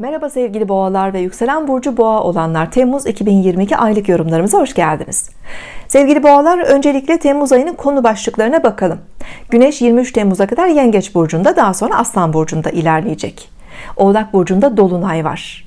Merhaba sevgili boğalar ve yükselen burcu boğa olanlar. Temmuz 2022 aylık yorumlarımıza hoş geldiniz. Sevgili boğalar öncelikle Temmuz ayının konu başlıklarına bakalım. Güneş 23 Temmuz'a kadar Yengeç burcunda daha sonra Aslan burcunda ilerleyecek. Oğlak burcunda Dolunay var.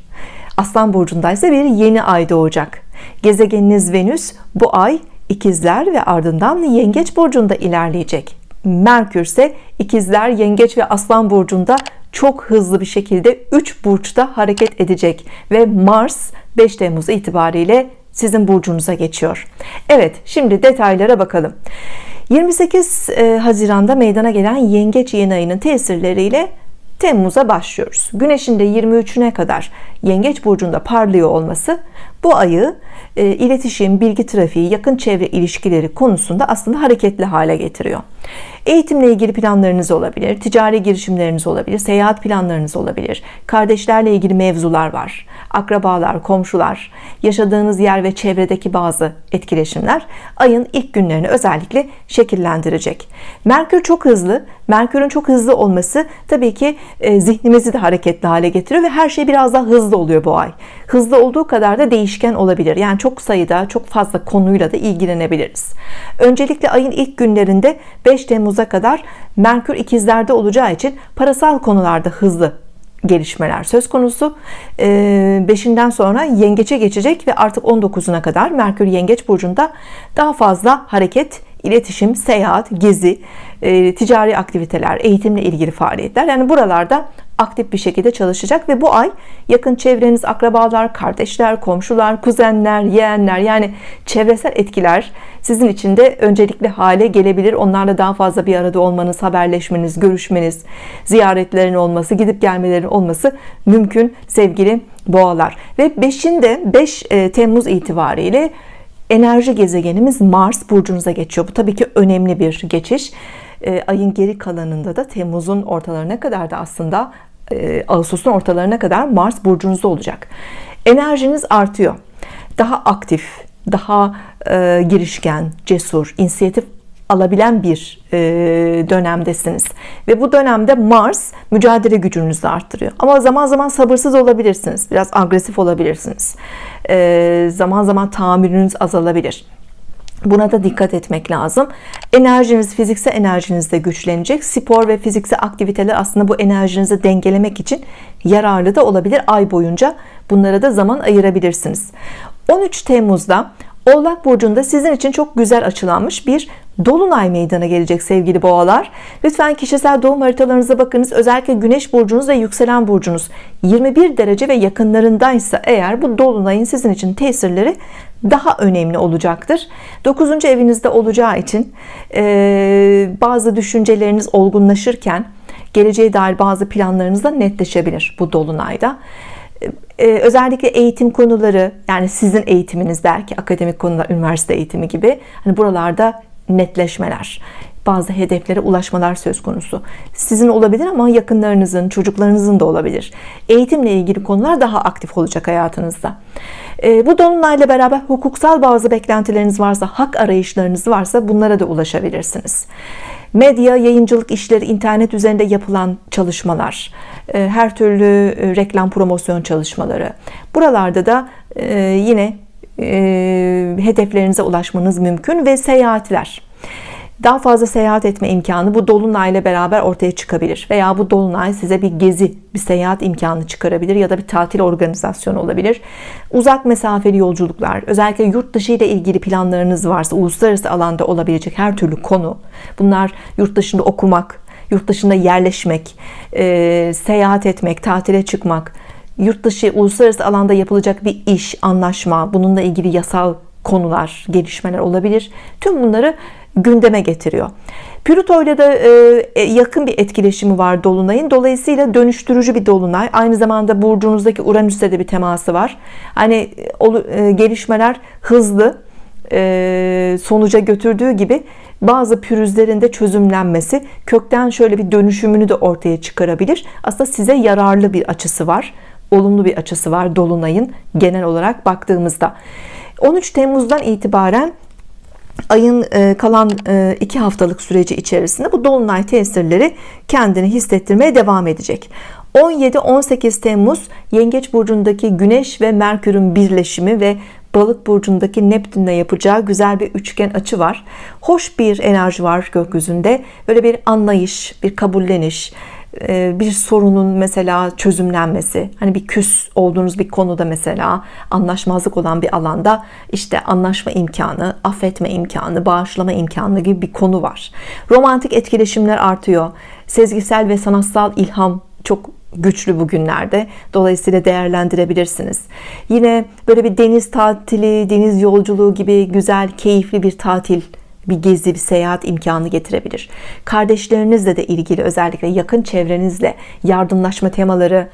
Aslan burcunda ise bir yeni ay doğacak. Gezegeniniz Venüs bu ay ikizler ve ardından Yengeç burcunda ilerleyecek. Merkür ise ikizler Yengeç ve Aslan burcunda çok hızlı bir şekilde 3 burçta hareket edecek ve Mars 5 Temmuz itibariyle sizin burcunuza geçiyor. Evet şimdi detaylara bakalım. 28 e, Haziran'da meydana gelen yengeç yeni ayının tesirleriyle Temmuz'a başlıyoruz. Güneşin de 23'üne kadar yengeç burcunda parlıyor olması bu ayı e, iletişim bilgi trafiği yakın çevre ilişkileri konusunda aslında hareketli hale getiriyor. Eğitimle ilgili planlarınız olabilir ticari girişimleriniz olabilir seyahat planlarınız olabilir. Kardeşlerle ilgili mevzular var akrabalar komşular yaşadığınız yer ve çevredeki bazı etkileşimler ayın ilk günlerini özellikle şekillendirecek. Merkür çok hızlı Merkür'ün çok hızlı olması tabii ki e, zihnimizi de hareketli hale getiriyor ve her şey biraz daha hızlı oluyor bu ay hızlı olduğu kadar da değişken olabilir. Yani çok sayıda çok fazla konuyla da ilgilenebiliriz. Öncelikle ayın ilk günlerinde 5 Temmuz'a kadar Merkür ikizlerde olacağı için parasal konularda hızlı gelişmeler söz konusu. 5'inden ee, sonra yengeçe geçecek ve artık 19'una kadar Merkür yengeç burcunda daha fazla hareket iletişim, seyahat, gezi, e, ticari aktiviteler, eğitimle ilgili faaliyetler. Yani buralarda aktif bir şekilde çalışacak ve bu ay yakın çevreniz akrabalar kardeşler komşular kuzenler yeğenler yani çevresel etkiler sizin için de öncelikli hale gelebilir. Onlarla daha fazla bir arada olmanız haberleşmeniz görüşmeniz ziyaretlerin olması gidip gelmelerin olması mümkün sevgili boğalar. Ve 5'inde 5 e, Temmuz itibariyle enerji gezegenimiz Mars burcunuza geçiyor. Bu tabii ki önemli bir geçiş. E, ayın geri kalanında da Temmuz'un ortalarına kadar da aslında e, Ağustos'un ortalarına kadar Mars burcunuzda olacak. Enerjiniz artıyor. Daha aktif daha e, girişken cesur inisiyatif alabilen bir e, dönemdesiniz. Ve bu dönemde Mars mücadele gücünüzü arttırıyor. Ama zaman zaman sabırsız olabilirsiniz biraz agresif olabilirsiniz. E, zaman zaman tahammülünüz azalabilir Buna da dikkat etmek lazım. Enerjiniz, fiziksel enerjiniz de güçlenecek. Spor ve fiziksel aktiviteler aslında bu enerjinizi dengelemek için yararlı da olabilir ay boyunca. Bunlara da zaman ayırabilirsiniz. 13 Temmuz'da Oğlak Burcu'nda sizin için çok güzel açılanmış bir Dolunay meydana gelecek sevgili boğalar. Lütfen kişisel doğum haritalarınıza bakınız. Özellikle Güneş burcunuz ve yükselen burcunuz. 21 derece ve yakınlarındaysa eğer bu Dolunay'ın sizin için tesirleri daha önemli olacaktır. 9. evinizde olacağı için e, bazı düşünceleriniz olgunlaşırken geleceğe dair bazı planlarınız da netleşebilir bu Dolunay'da. Özellikle eğitim konuları yani sizin eğitiminiz belki akademik konular üniversite eğitimi gibi hani buralarda netleşmeler bazı hedeflere ulaşmalar söz konusu. Sizin olabilir ama yakınlarınızın çocuklarınızın da olabilir. Eğitimle ilgili konular daha aktif olacak hayatınızda. E, bu dolunayla beraber hukuksal bazı beklentileriniz varsa hak arayışlarınız varsa bunlara da ulaşabilirsiniz. Medya yayıncılık işleri internet üzerinde yapılan çalışmalar e, her türlü e, reklam promosyon çalışmaları. Buralarda da e, hedeflerinize ulaşmanız mümkün ve seyahatler. Daha fazla seyahat etme imkanı bu dolunay ile beraber ortaya çıkabilir veya bu dolunay size bir gezi bir seyahat imkanı çıkarabilir ya da bir tatil organizasyonu olabilir. Uzak mesafeli yolculuklar özellikle yurt dışı ile ilgili planlarınız varsa uluslararası alanda olabilecek her türlü konu bunlar yurt dışında okumak yurt dışında yerleşmek e, seyahat etmek tatile çıkmak yurt dışı uluslararası alanda yapılacak bir iş anlaşma bununla ilgili yasal konular gelişmeler olabilir. Tüm bunları gündeme getiriyor. Plüto ile de e, yakın bir etkileşimi var Dolunay'ın. Dolayısıyla dönüştürücü bir Dolunay. Aynı zamanda burcunuzdaki Uranüs'te de bir teması var. Hani e, gelişmeler hızlı e, sonuca götürdüğü gibi bazı pürüzlerin de çözümlenmesi kökten şöyle bir dönüşümünü de ortaya çıkarabilir. Aslında size yararlı bir açısı var olumlu bir açısı var Dolunay'ın genel olarak baktığımızda 13 Temmuz'dan itibaren ayın e, kalan e, iki haftalık süreci içerisinde bu dolunay tesirleri kendini hissettirmeye devam edecek 17-18 Temmuz Yengeç burcundaki Güneş ve Merkür'ün birleşimi ve Balık burcundaki Neptün'le yapacağı güzel bir üçgen açı var. Hoş bir enerji var gökyüzünde. Böyle bir anlayış, bir kabulleniş, bir sorunun mesela çözümlenmesi hani bir küs olduğunuz bir konuda mesela anlaşmazlık olan bir alanda işte anlaşma imkanı affetme imkanı bağışlama imkanı gibi bir konu var. Romantik etkileşimler artıyor. Sezgisel ve sanatsal ilham çok güçlü bugünlerde. Dolayısıyla değerlendirebilirsiniz. Yine böyle bir deniz tatili deniz yolculuğu gibi güzel keyifli bir tatil bir gezi, bir seyahat imkanı getirebilir. Kardeşlerinizle de ilgili özellikle yakın çevrenizle yardımlaşma temaları,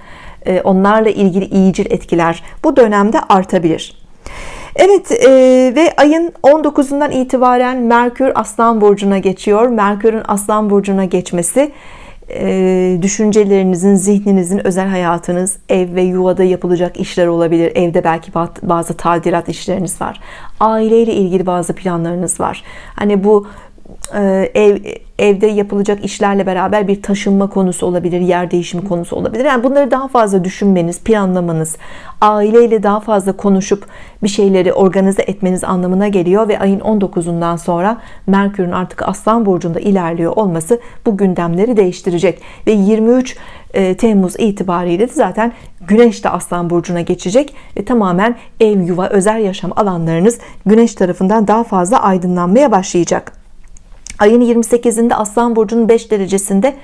e, onlarla ilgili iyicil etkiler bu dönemde artabilir. Evet e, ve ayın 19'undan itibaren Merkür Aslan Burcu'na geçiyor. Merkür'ün Aslan Burcu'na geçmesi e, düşüncelerinizin, zihninizin, özel hayatınız, ev ve yuvada yapılacak işler olabilir. Evde belki bazı tadilat işleriniz var. Aileyle ilgili bazı planlarınız var. Hani bu ev evde yapılacak işlerle beraber bir taşınma konusu olabilir, yer değişimi konusu olabilir. Yani bunları daha fazla düşünmeniz, planlamanız, aileyle daha fazla konuşup bir şeyleri organize etmeniz anlamına geliyor ve ayın 19'undan sonra Merkür'ün artık Aslan burcunda ilerliyor olması bu gündemleri değiştirecek ve 23 e, Temmuz itibariyle de zaten Güneş de Aslan burcuna geçecek ve tamamen ev, yuva, özel yaşam alanlarınız Güneş tarafından daha fazla aydınlanmaya başlayacak. Ayın 28'inde Aslan Burcu'nun 5 derecesinde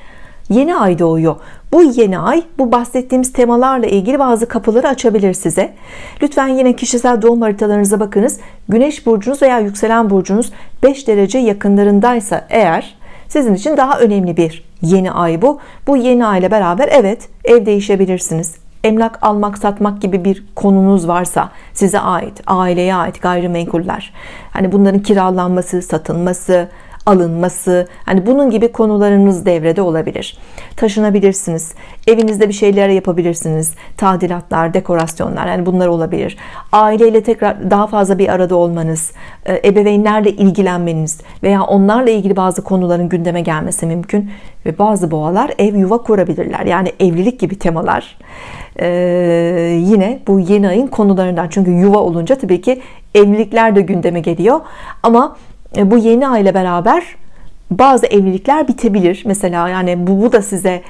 yeni ay doğuyor. Bu yeni ay bu bahsettiğimiz temalarla ilgili bazı kapıları açabilir size. Lütfen yine kişisel doğum haritalarınıza bakınız. Güneş burcunuz veya yükselen burcunuz 5 derece yakınlarındaysa eğer sizin için daha önemli bir yeni ay bu. Bu yeni ay ile beraber evet ev değişebilirsiniz. Emlak almak satmak gibi bir konunuz varsa size ait, aileye ait gayrimenkuller. Hani bunların kiralanması, satılması, alınması hani bunun gibi konularınız devrede olabilir. Taşınabilirsiniz evinizde bir şeyler yapabilirsiniz tadilatlar dekorasyonlar yani bunlar olabilir. Aileyle tekrar daha fazla bir arada olmanız e, ebeveynlerle ilgilenmeniz veya onlarla ilgili bazı konuların gündeme gelmesi mümkün ve bazı boğalar ev yuva kurabilirler. Yani evlilik gibi temalar ee, yine bu yeni ayın konularından. Çünkü yuva olunca tabii ki evlilikler de gündeme geliyor. Ama bu yeni ay ile beraber bazı evlilikler bitebilir. Mesela yani bu, bu da size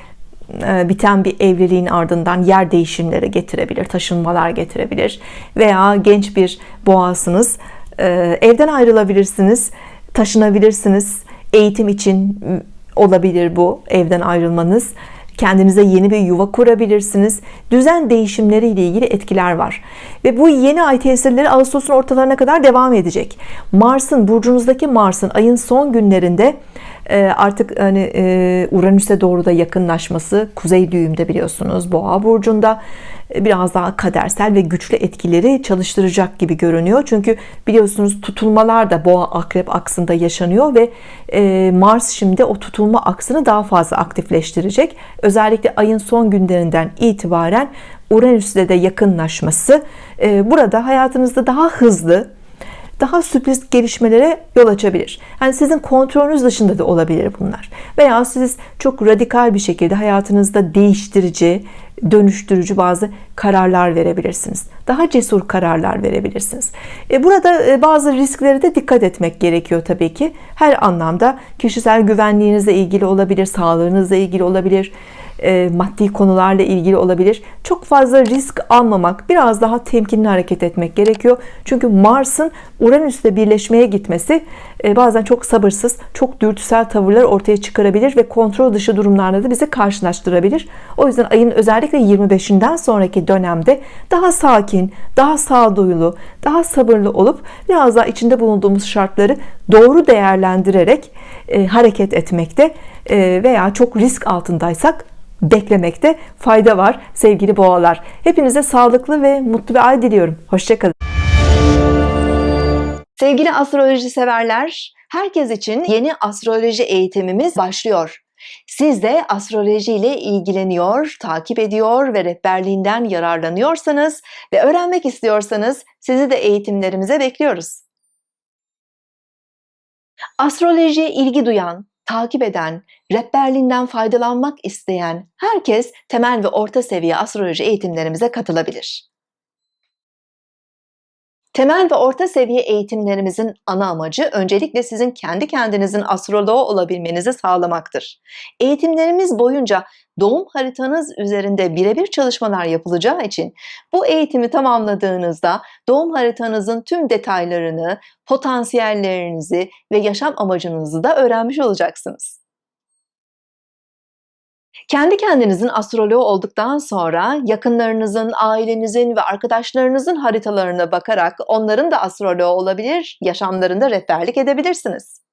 e, biten bir evliliğin ardından yer değişimleri getirebilir taşınmalar getirebilir veya genç bir boğasınız e, evden ayrılabilirsiniz taşınabilirsiniz. Eğitim için olabilir bu evden ayrılmanız kendinize yeni bir yuva kurabilirsiniz. Düzen değişimleri ile ilgili etkiler var. Ve bu yeni ay tesirleri Ağustos'un ortalarına kadar devam edecek. Mars'ın burcunuzdaki Mars'ın ayın son günlerinde artık hani e, Uranüs'e doğru da yakınlaşması kuzey düğümde biliyorsunuz boğa burcunda. E, biraz daha kadersel ve güçlü etkileri çalıştıracak gibi görünüyor. Çünkü biliyorsunuz tutulmalar da boğa akrep aksında yaşanıyor ve Mars şimdi o tutulma aksını daha fazla aktifleştirecek. Özellikle ayın son günlerinden itibaren Uranüs'le de yakınlaşması burada hayatınızda daha hızlı daha sürpriz gelişmelere yol açabilir. Yani sizin kontrolünüz dışında da olabilir bunlar. Veya siz çok radikal bir şekilde hayatınızda değiştirici, dönüştürücü bazı kararlar verebilirsiniz. Daha cesur kararlar verebilirsiniz. E, burada e, bazı risklere de dikkat etmek gerekiyor tabii ki. Her anlamda kişisel güvenliğinizle ilgili olabilir, sağlığınızla ilgili olabilir, e, maddi konularla ilgili olabilir. Çok fazla risk almamak, biraz daha temkinli hareket etmek gerekiyor. Çünkü Mars'ın Uranüs'le birleşmeye gitmesi e, bazen çok sabırsız, çok dürtüsel tavırlar ortaya çıkarabilir ve kontrol dışı durumlarla da bizi karşılaştırabilir. O yüzden ayın özellikle 25'inden sonraki dönemde daha sakin, daha sağduyulu, daha sabırlı olup biraz daha içinde bulunduğumuz şartları doğru değerlendirerek e, hareket etmekte veya çok risk altındaysak beklemekte fayda var sevgili boğalar. Hepinize sağlıklı ve mutlu bir ay diliyorum. Hoşçakalın. Sevgili astroloji severler, herkes için yeni astroloji eğitimimiz başlıyor. Siz de astroloji ile ilgileniyor, takip ediyor ve rehberliğinden yararlanıyorsanız ve öğrenmek istiyorsanız sizi de eğitimlerimize bekliyoruz. Astrolojiye ilgi duyan, takip eden, rehberliğinden faydalanmak isteyen herkes temel ve orta seviye astroloji eğitimlerimize katılabilir. Temel ve orta seviye eğitimlerimizin ana amacı öncelikle sizin kendi kendinizin astroloğu olabilmenizi sağlamaktır. Eğitimlerimiz boyunca doğum haritanız üzerinde birebir çalışmalar yapılacağı için bu eğitimi tamamladığınızda doğum haritanızın tüm detaylarını, potansiyellerinizi ve yaşam amacınızı da öğrenmiş olacaksınız. Kendi kendinizin astroloğu olduktan sonra yakınlarınızın, ailenizin ve arkadaşlarınızın haritalarına bakarak onların da astroloğu olabilir, yaşamlarında rehberlik edebilirsiniz.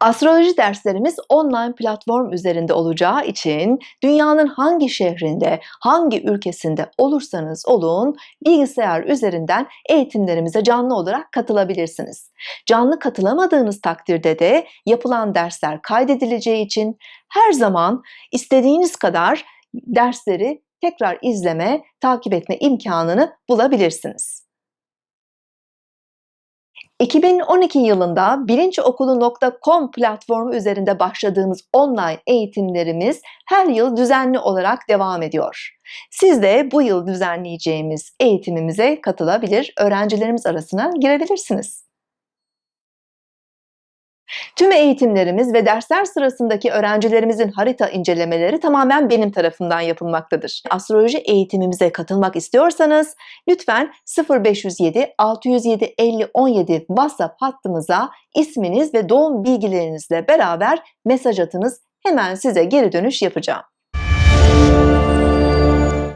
Astroloji derslerimiz online platform üzerinde olacağı için dünyanın hangi şehrinde, hangi ülkesinde olursanız olun bilgisayar üzerinden eğitimlerimize canlı olarak katılabilirsiniz. Canlı katılamadığınız takdirde de yapılan dersler kaydedileceği için her zaman istediğiniz kadar dersleri tekrar izleme, takip etme imkanını bulabilirsiniz. 2012 yılında bilinçokulu.com platformu üzerinde başladığımız online eğitimlerimiz her yıl düzenli olarak devam ediyor. Siz de bu yıl düzenleyeceğimiz eğitimimize katılabilir, öğrencilerimiz arasına girebilirsiniz. Tüm eğitimlerimiz ve dersler sırasındaki öğrencilerimizin harita incelemeleri tamamen benim tarafımdan yapılmaktadır. Astroloji eğitimimize katılmak istiyorsanız lütfen 0507 607 50 17 WhatsApp hattımıza isminiz ve doğum bilgilerinizle beraber mesaj atınız. Hemen size geri dönüş yapacağım.